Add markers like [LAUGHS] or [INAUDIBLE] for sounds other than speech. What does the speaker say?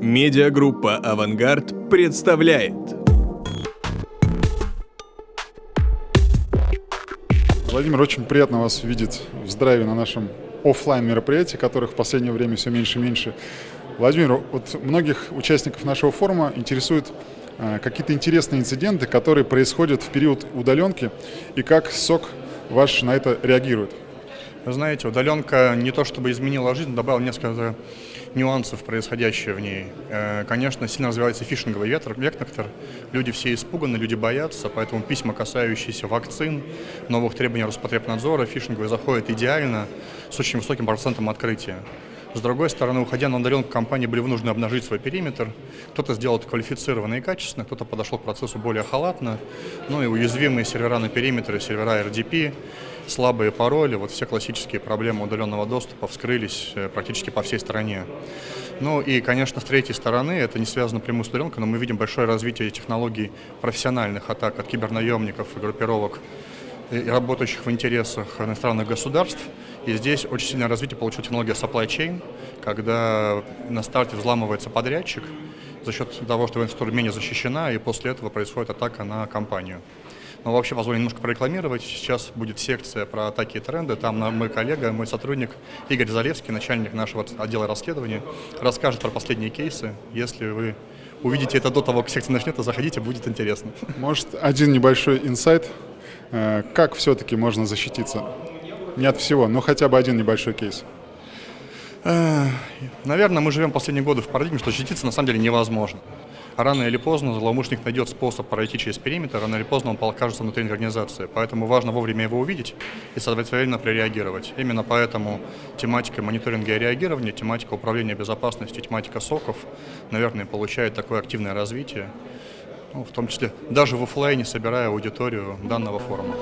Медиагруппа «Авангард» представляет. Владимир, очень приятно вас видеть в здравии на нашем офлайн мероприятии, которых в последнее время все меньше и меньше. Владимир, вот многих участников нашего форума интересуют э, какие-то интересные инциденты, которые происходят в период удаленки, и как СОК ваш на это реагирует. Вы знаете, удаленка не то чтобы изменила жизнь, добавила несколько нюансов, происходящее в ней. Э, конечно, сильно развивается фишинговый вектор, вектор. Люди все испуганы, люди боятся, поэтому письма, касающиеся вакцин, новых требований Роспотребнадзора, фишинговые заходят идеально, с очень высоким процентом открытия. С другой стороны, уходя на удаленку, компании были вынуждены обнажить свой периметр. Кто-то сделал это квалифицированно и качественно, кто-то подошел к процессу более халатно. Ну и уязвимые сервера на периметре, сервера RDP, слабые пароли, вот все классические проблемы удаленного доступа вскрылись э, практически по всей стране. Ну и, конечно, с третьей стороны, это не связано прямую с удаленкой, но мы видим большое развитие технологий профессиональных атак от кибернаемников и группировок, и работающих в интересах иностранных государств. И здесь очень сильное развитие получила технология supply chain, когда на старте взламывается подрядчик за счет того, что инфраструктура менее защищена, и после этого происходит атака на компанию. Но вообще позволю немножко прорекламировать. Сейчас будет секция про атаки и тренды. Там мой коллега, мой сотрудник Игорь Залевский, начальник нашего отдела расследования, расскажет про последние кейсы. Если вы увидите это до того, как секция начнется, заходите, будет интересно. [LAUGHS] Может, один небольшой инсайт, э, как все-таки можно защититься? Не от всего, но хотя бы один небольшой кейс. Наверное, мы живем последние годы в парадигме, что защититься на самом деле невозможно рано или поздно злоумышленник найдет способ пройти через периметр, рано или поздно он окажется внутри организации. Поэтому важно вовремя его увидеть и соответственно прореагировать. Именно поэтому тематика мониторинга и реагирования, тематика управления безопасностью, тематика соков, наверное, получает такое активное развитие, ну, в том числе даже в офлайне собирая аудиторию данного форума.